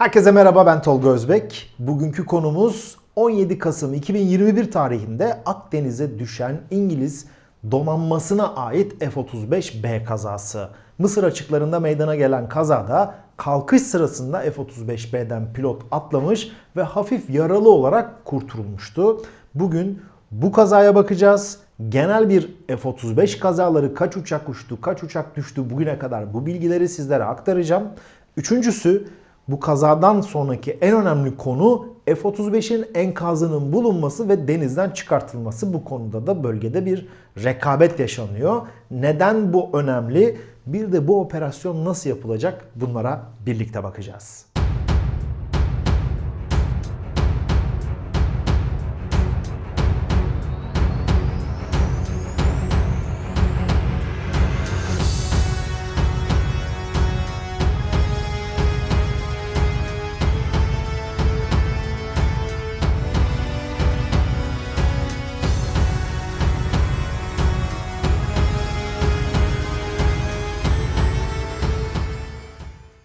Herkese merhaba ben Tolga Özbek. Bugünkü konumuz 17 Kasım 2021 tarihinde Akdeniz'e düşen İngiliz donanmasına ait F-35B kazası. Mısır açıklarında meydana gelen kazada kalkış sırasında F-35B'den pilot atlamış ve hafif yaralı olarak kurtulmuştu. Bugün bu kazaya bakacağız. Genel bir F-35 kazaları kaç uçak uçtu, kaç uçak düştü bugüne kadar bu bilgileri sizlere aktaracağım. Üçüncüsü bu kazadan sonraki en önemli konu F-35'in enkazının bulunması ve denizden çıkartılması. Bu konuda da bölgede bir rekabet yaşanıyor. Neden bu önemli? Bir de bu operasyon nasıl yapılacak? Bunlara birlikte bakacağız.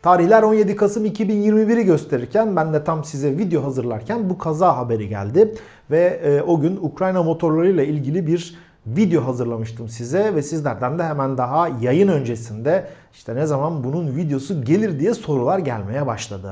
Tarihler 17 Kasım 2021'i gösterirken ben de tam size video hazırlarken bu kaza haberi geldi. Ve e, o gün Ukrayna motorlarıyla ilgili bir video hazırlamıştım size ve sizlerden de hemen daha yayın öncesinde işte ne zaman bunun videosu gelir diye sorular gelmeye başladı.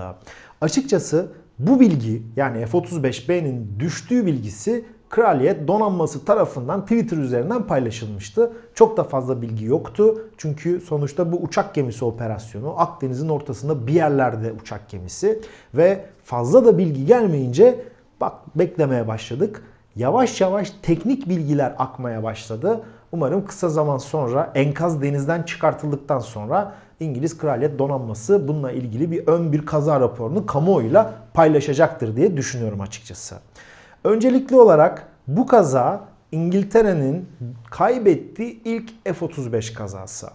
Açıkçası bu bilgi yani F-35B'nin düştüğü bilgisi Kraliyet donanması tarafından Twitter üzerinden paylaşılmıştı. Çok da fazla bilgi yoktu. Çünkü sonuçta bu uçak gemisi operasyonu Akdeniz'in ortasında bir yerlerde uçak gemisi ve fazla da bilgi gelmeyince bak beklemeye başladık. Yavaş yavaş teknik bilgiler akmaya başladı. Umarım kısa zaman sonra enkaz denizden çıkartıldıktan sonra İngiliz Kraliyet Donanması bununla ilgili bir ön bir kaza raporunu kamuoyuyla paylaşacaktır diye düşünüyorum açıkçası. Öncelikli olarak bu kaza İngiltere'nin kaybettiği ilk F-35 kazası.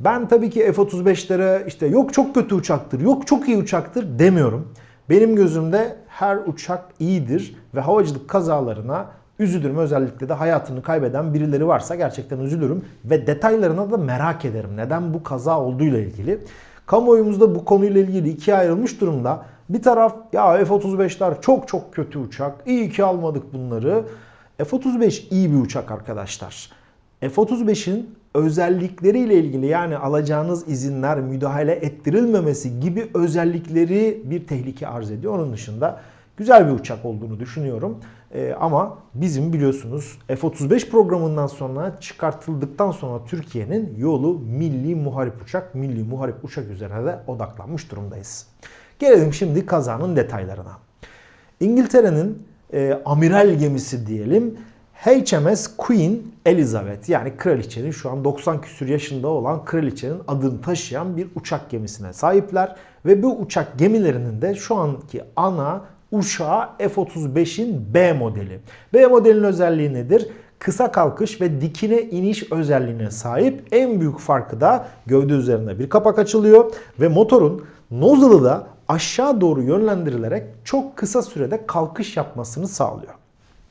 Ben tabii ki F-35'lere işte yok çok kötü uçaktır, yok çok iyi uçaktır demiyorum. Benim gözümde her uçak iyidir ve havacılık kazalarına üzülürüm. Özellikle de hayatını kaybeden birileri varsa gerçekten üzülürüm ve detaylarına da merak ederim. Neden bu kaza olduğuyla ilgili. Kamuoyumuzda bu konuyla ilgili ikiye ayrılmış durumda. Bir taraf ya F-35'ler çok çok kötü uçak. İyi ki almadık bunları. F-35 iyi bir uçak arkadaşlar. F-35'in özellikleriyle ilgili yani alacağınız izinler müdahale ettirilmemesi gibi özellikleri bir tehlike arz ediyor. Onun dışında güzel bir uçak olduğunu düşünüyorum. Ee, ama bizim biliyorsunuz F-35 programından sonra çıkartıldıktan sonra Türkiye'nin yolu milli muharip uçak, milli muharip uçak üzerine de odaklanmış durumdayız. Gelelim şimdi kazanın detaylarına. İngiltere'nin e, amiral gemisi diyelim HMS Queen Elizabeth yani kraliçenin şu an 90 küsür yaşında olan kraliçenin adını taşıyan bir uçak gemisine sahipler. Ve bu uçak gemilerinin de şu anki ana uçağı F-35'in B modeli. B modelinin özelliği nedir? Kısa kalkış ve dikine iniş özelliğine sahip. En büyük farkı da gövde üzerinde bir kapak açılıyor ve motorun nozzle'ı da aşağı doğru yönlendirilerek çok kısa sürede kalkış yapmasını sağlıyor.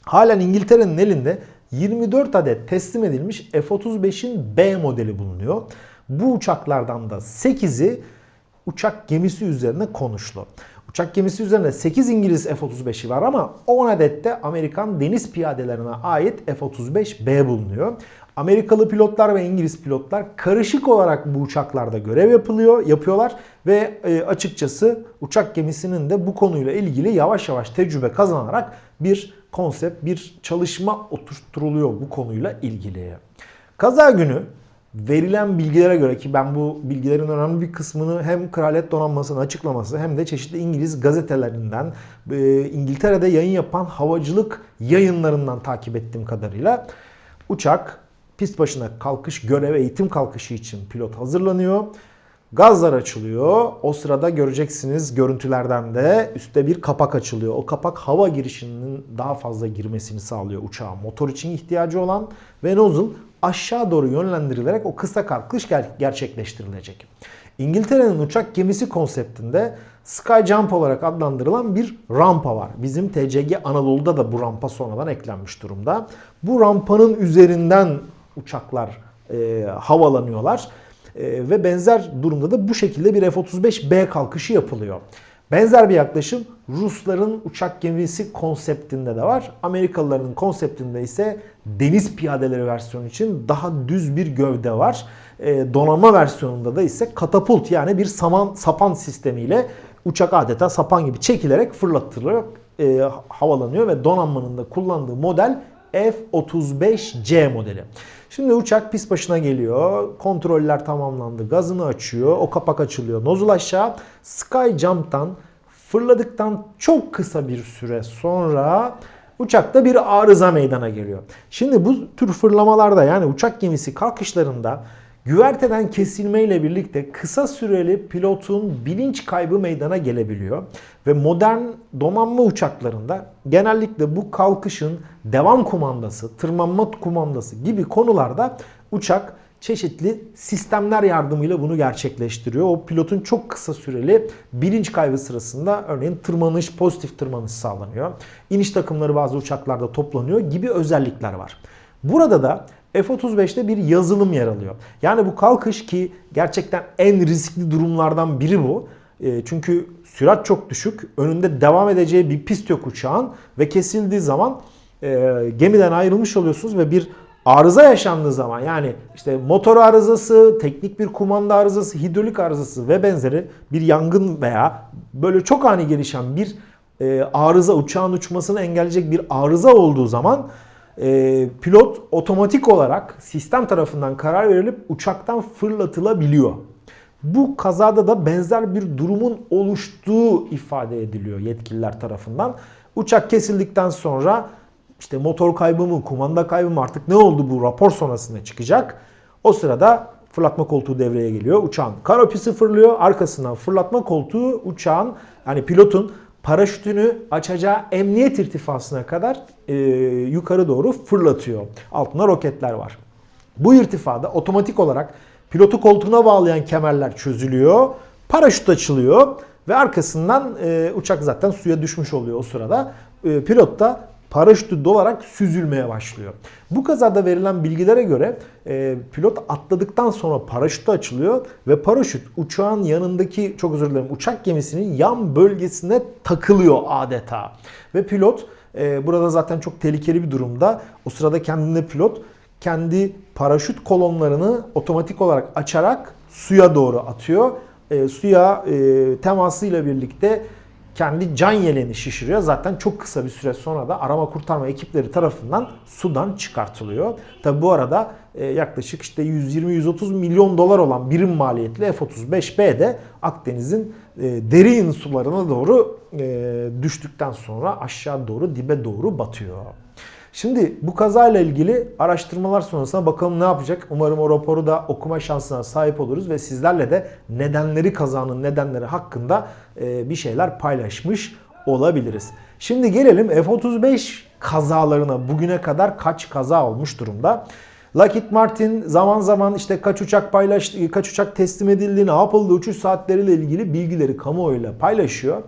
Halen İngiltere'nin elinde 24 adet teslim edilmiş F-35'in B modeli bulunuyor. Bu uçaklardan da 8'i uçak gemisi üzerine konuşlu. Uçak gemisi üzerinde 8 İngiliz F-35'i var ama 10 adet de Amerikan deniz piyadelerine ait F-35B bulunuyor. Amerikalı pilotlar ve İngiliz pilotlar karışık olarak bu uçaklarda görev yapılıyor, yapıyorlar ve e, açıkçası uçak gemisinin de bu konuyla ilgili yavaş yavaş tecrübe kazanarak bir konsept, bir çalışma oturtuluyor bu konuyla ilgili. Kaza günü verilen bilgilere göre ki ben bu bilgilerin önemli bir kısmını hem Kraliyet Donanması'nın açıklaması hem de çeşitli İngiliz gazetelerinden, e, İngiltere'de yayın yapan havacılık yayınlarından takip ettiğim kadarıyla uçak pist başına kalkış görev eğitim kalkışı için pilot hazırlanıyor. Gazlar açılıyor. O sırada göreceksiniz görüntülerden de üstte bir kapak açılıyor. O kapak hava girişinin daha fazla girmesini sağlıyor uçağın. Motor için ihtiyacı olan ve nozzle aşağı doğru yönlendirilerek o kısa kalkış gerçekleştirilecek. İngiltere'nin uçak gemisi konseptinde Sky Jump olarak adlandırılan bir rampa var. Bizim TCG Anadolu'da da bu rampa sonradan eklenmiş durumda. Bu rampanın üzerinden uçaklar e, havalanıyorlar. E, ve benzer durumda da bu şekilde bir F-35B kalkışı yapılıyor. Benzer bir yaklaşım Rusların uçak gemisi konseptinde de var. Amerikalıların konseptinde ise deniz piyadeleri versiyonu için daha düz bir gövde var. E, donanma versiyonunda da ise katapult yani bir saman sapan sistemiyle uçak adeta sapan gibi çekilerek fırlatılarak e, havalanıyor ve donanmanın da kullandığı model F-35C modeli. Şimdi uçak pist başına geliyor. Kontroller tamamlandı. Gazını açıyor. O kapak açılıyor. Nozul aşağı. Sky Jump'tan fırladıktan çok kısa bir süre sonra uçakta bir arıza meydana geliyor. Şimdi bu tür fırlamalarda yani uçak gemisi kalkışlarında Güverteden kesilmeyle birlikte kısa süreli pilotun bilinç kaybı meydana gelebiliyor. Ve modern donanma uçaklarında genellikle bu kalkışın devam kumandası, tırmanma kumandası gibi konularda uçak çeşitli sistemler yardımıyla bunu gerçekleştiriyor. O pilotun çok kısa süreli bilinç kaybı sırasında örneğin tırmanış, pozitif tırmanış sağlanıyor. İniş takımları bazı uçaklarda toplanıyor gibi özellikler var. Burada da F-35'te bir yazılım yer alıyor. Yani bu kalkış ki gerçekten en riskli durumlardan biri bu. E, çünkü sürat çok düşük. Önünde devam edeceği bir pist yok uçağın ve kesildiği zaman e, gemiden ayrılmış oluyorsunuz ve bir arıza yaşandığı zaman yani işte motor arızası, teknik bir kumanda arızası, hidrolik arızası ve benzeri bir yangın veya böyle çok ani gelişen bir e, arıza uçağın uçmasını engelleyecek bir arıza olduğu zaman e, pilot otomatik olarak sistem tarafından karar verilip uçaktan fırlatılabiliyor. Bu kazada da benzer bir durumun oluştuğu ifade ediliyor yetkililer tarafından. Uçak kesildikten sonra işte motor kaybı mı, kumanda kaybı mı artık ne oldu bu rapor sonrasında çıkacak. O sırada fırlatma koltuğu devreye geliyor. Uçağın karopisi fırlıyor. Arkasından fırlatma koltuğu uçağın yani pilotun paraşütünü açacağı emniyet irtifasına kadar e, yukarı doğru fırlatıyor. Altında roketler var. Bu irtifada otomatik olarak pilotu koltuğuna bağlayan kemerler çözülüyor. Paraşüt açılıyor ve arkasından e, uçak zaten suya düşmüş oluyor o sırada. E, pilot da paraşütü dolarak süzülmeye başlıyor. Bu kazada verilen bilgilere göre e, pilot atladıktan sonra paraşütü açılıyor ve paraşüt uçağın yanındaki çok özür dilerim uçak gemisinin yan bölgesine takılıyor adeta. Ve pilot e, burada zaten çok tehlikeli bir durumda. O sırada kendinde pilot kendi paraşüt kolonlarını otomatik olarak açarak suya doğru atıyor. E, suya e, temasıyla birlikte kendi can yeleni şişiriyor. Zaten çok kısa bir süre sonra da arama kurtarma ekipleri tarafından sudan çıkartılıyor. Tabi bu arada e, yaklaşık işte 120-130 milyon dolar olan birim maliyetli F-35B de Akdeniz'in e, derin sularına doğru e, düştükten sonra aşağı doğru dibe doğru batıyor. Şimdi bu kazayla ilgili araştırmalar sonrasında bakalım ne yapacak. Umarım o raporu da okuma şansına sahip oluruz ve sizlerle de nedenleri kazanın nedenleri hakkında e, bir şeyler paylaşmış olabiliriz. Şimdi gelelim F-35 kazalarına bugüne kadar kaç kaza olmuş durumda. Lockheed Martin zaman zaman işte kaç uçak paylaştı, kaç uçak teslim edildi, ne yapıldı, uçuş saatleriyle ilgili bilgileri kamuoyuyla paylaşıyor.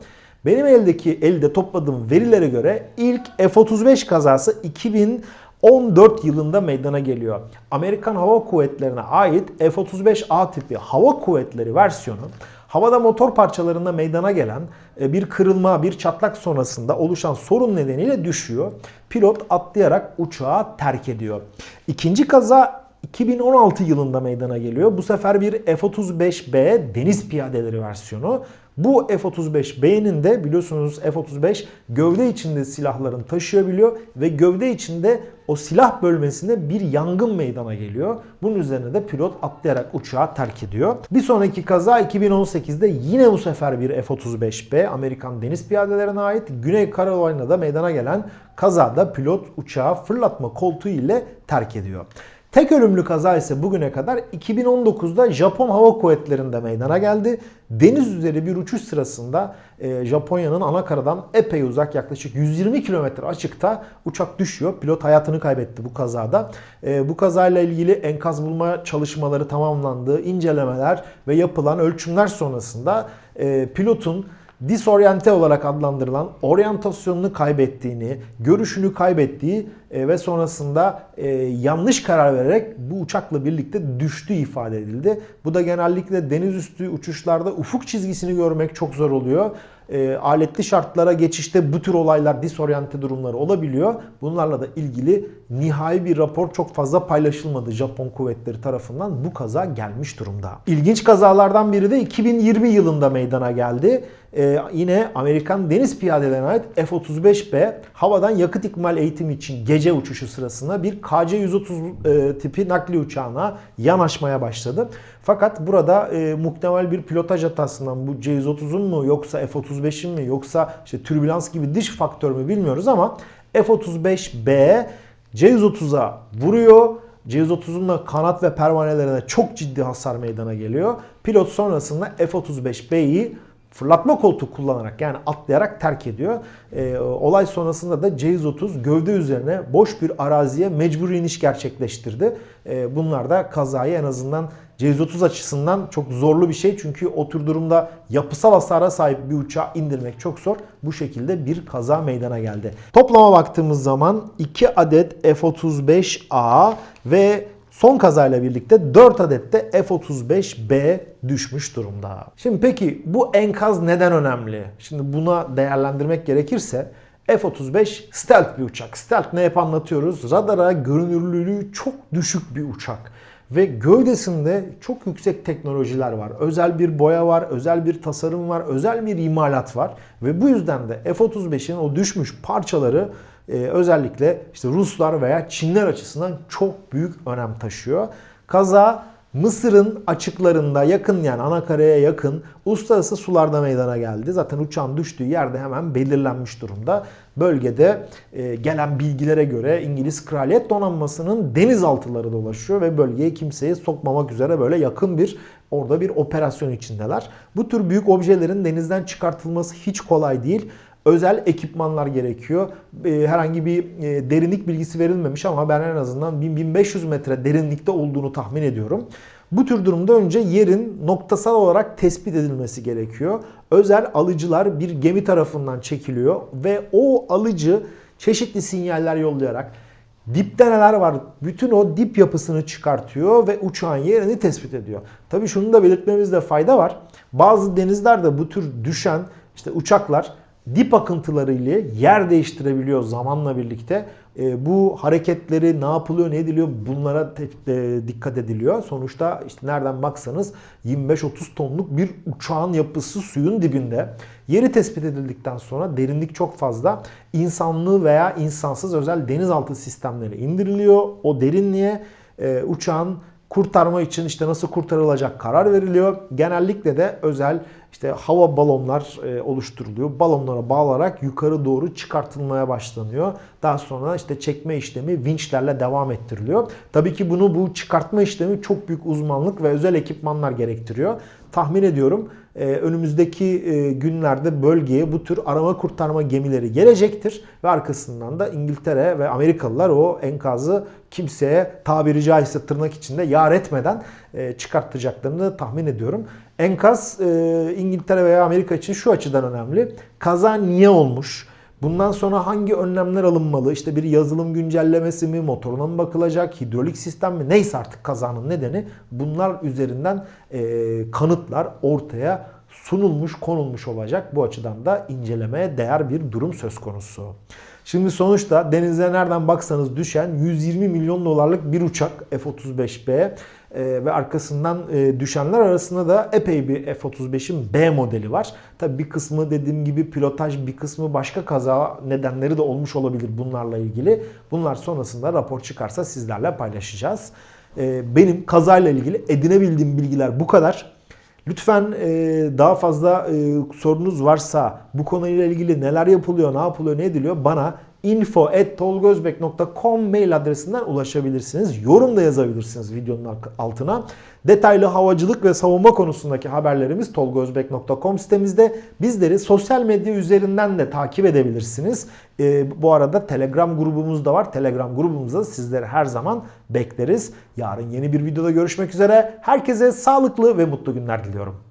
Benim eldeki elde topladığım verilere göre ilk F-35 kazası 2014 yılında meydana geliyor. Amerikan Hava Kuvvetleri'ne ait F-35A tipi hava kuvvetleri versiyonu havada motor parçalarında meydana gelen e, bir kırılma, bir çatlak sonrasında oluşan sorun nedeniyle düşüyor. Pilot atlayarak uçağı terk ediyor. İkinci kaza 2016 yılında meydana geliyor. Bu sefer bir F-35B deniz piyadeleri versiyonu. Bu F-35B'nin de biliyorsunuz F-35 gövde içinde silahların taşıyabiliyor ve gövde içinde o silah bölmesinde bir yangın meydana geliyor. Bunun üzerine de pilot atlayarak uçağı terk ediyor. Bir sonraki kaza 2018'de yine bu sefer bir F-35B Amerikan deniz piyadelerine ait Güney Carolina'da meydana gelen kazada pilot uçağı fırlatma koltuğu ile terk ediyor. Tek ölümlü kaza ise bugüne kadar 2019'da Japon Hava Kuvvetleri'nde meydana geldi. Deniz üzeri bir uçuş sırasında e, Japonya'nın ana karadan epey uzak yaklaşık 120 kilometre açıkta uçak düşüyor. Pilot hayatını kaybetti bu kazada. E, bu kazayla ilgili enkaz bulma çalışmaları tamamlandı. İncelemeler ve yapılan ölçümler sonrasında e, pilotun disoryante olarak adlandırılan oryantasyonunu kaybettiğini, görüşünü kaybettiği e, ve sonrasında e, yanlış karar vererek bu uçakla birlikte düştüğü ifade edildi. Bu da genellikle deniz üstü uçuşlarda ufuk çizgisini görmek çok zor oluyor. E, aletli şartlara geçişte bu tür olaylar, disoryante durumları olabiliyor. Bunlarla da ilgili nihai bir rapor çok fazla paylaşılmadı Japon kuvvetleri tarafından. Bu kaza gelmiş durumda. İlginç kazalardan biri de 2020 yılında meydana geldi. Ee, yine Amerikan deniz piyadelerine ait F-35B havadan yakıt ikmal eğitimi için gece uçuşu sırasında bir KC-130 e, tipi nakli uçağına yanaşmaya başladı. Fakat burada e, muhtemel bir pilotaj hatasından bu C-130'un mu yoksa F-35'in mi yoksa işte türbülans gibi dış faktör mü bilmiyoruz ama F-35B C-130'a vuruyor. C-130'un da kanat ve pervanelerine çok ciddi hasar meydana geliyor. Pilot sonrasında F-35B'yi fırlatma koltuğu kullanarak yani atlayarak terk ediyor. E, olay sonrasında da C-130 gövde üzerine boş bir araziye mecbur iniş gerçekleştirdi. E, bunlar da kazayı en azından C-130 açısından çok zorlu bir şey. Çünkü o tür durumda yapısal hasara sahip bir uçağı indirmek çok zor. Bu şekilde bir kaza meydana geldi. Toplama baktığımız zaman 2 adet F-35A ve Son kazayla birlikte 4 adet de F-35B düşmüş durumda. Şimdi peki bu enkaz neden önemli? Şimdi buna değerlendirmek gerekirse F-35 stealth bir uçak. Stealth ne hep anlatıyoruz? Radara görünürlülüğü çok düşük bir uçak. Ve gövdesinde çok yüksek teknolojiler var. Özel bir boya var, özel bir tasarım var, özel bir imalat var. Ve bu yüzden de F-35'in o düşmüş parçaları e, özellikle işte Ruslar veya Çinler açısından çok büyük önem taşıyor. Kaza Mısır'ın açıklarında yakın yani anakaraya yakın uluslararası sularda meydana geldi. Zaten uçağın düştüğü yerde hemen belirlenmiş durumda. Bölgede e, gelen bilgilere göre İngiliz Kraliyet Donanması'nın denizaltıları dolaşıyor ve bölgeye kimseyi sokmamak üzere böyle yakın bir orada bir operasyon içindeler. Bu tür büyük objelerin denizden çıkartılması hiç kolay değil özel ekipmanlar gerekiyor. Ee, herhangi bir e, derinlik bilgisi verilmemiş ama ben en azından 1500 metre derinlikte olduğunu tahmin ediyorum. Bu tür durumda önce yerin noktasal olarak tespit edilmesi gerekiyor. Özel alıcılar bir gemi tarafından çekiliyor ve o alıcı çeşitli sinyaller yollayarak dipte neler var bütün o dip yapısını çıkartıyor ve uçağın yerini tespit ediyor. Tabii şunu da belirtmemizde fayda var. Bazı denizlerde bu tür düşen işte uçaklar dip akıntıları ile yer değiştirebiliyor zamanla birlikte. E, bu hareketleri ne yapılıyor, ne ediliyor bunlara e, dikkat ediliyor. Sonuçta işte nereden baksanız 25-30 tonluk bir uçağın yapısı suyun dibinde. Yeri tespit edildikten sonra derinlik çok fazla. İnsanlı veya insansız özel denizaltı sistemleri indiriliyor. O derinliğe e, uçağın kurtarma için işte nasıl kurtarılacak karar veriliyor. Genellikle de özel işte hava balonlar e, oluşturuluyor. Balonlara bağlanarak yukarı doğru çıkartılmaya başlanıyor. Daha sonra işte çekme işlemi vinçlerle devam ettiriliyor. Tabii ki bunu bu çıkartma işlemi çok büyük uzmanlık ve özel ekipmanlar gerektiriyor. Tahmin ediyorum önümüzdeki e, günlerde bölgeye bu tür arama kurtarma gemileri gelecektir. Ve arkasından da İngiltere ve Amerikalılar o enkazı kimseye tabiri caizse tırnak içinde yar etmeden çıkartacaklarını tahmin ediyorum. Enkaz e, İngiltere veya Amerika için şu açıdan önemli. Kaza niye olmuş? Bundan sonra hangi önlemler alınmalı? İşte bir yazılım güncellemesi mi, motoruna mı bakılacak, hidrolik sistem mi? Neyse artık kazanın nedeni. Bunlar üzerinden e, kanıtlar ortaya sunulmuş, konulmuş olacak. Bu açıdan da incelemeye değer bir durum söz konusu. Şimdi sonuçta denize nereden baksanız düşen 120 milyon dolarlık bir uçak F-35B e, ve arkasından e, düşenler arasında da epey bir F-35'in B modeli var. Tabi bir kısmı dediğim gibi pilotaj bir kısmı başka kaza nedenleri de olmuş olabilir bunlarla ilgili. Bunlar sonrasında rapor çıkarsa sizlerle paylaşacağız. E, benim kazayla ilgili edinebildiğim bilgiler bu kadar. Lütfen daha fazla sorunuz varsa bu konuyla ilgili neler yapılıyor, ne yapılıyor, ne ediliyor bana info.tolgozbek.com mail adresinden ulaşabilirsiniz. Yorum da yazabilirsiniz videonun altına. Detaylı havacılık ve savunma konusundaki haberlerimiz tolgozbek.com sitemizde. Bizleri sosyal medya üzerinden de takip edebilirsiniz. Ee, bu arada Telegram grubumuz da var. Telegram grubumuzda sizleri her zaman bekleriz. Yarın yeni bir videoda görüşmek üzere. Herkese sağlıklı ve mutlu günler diliyorum.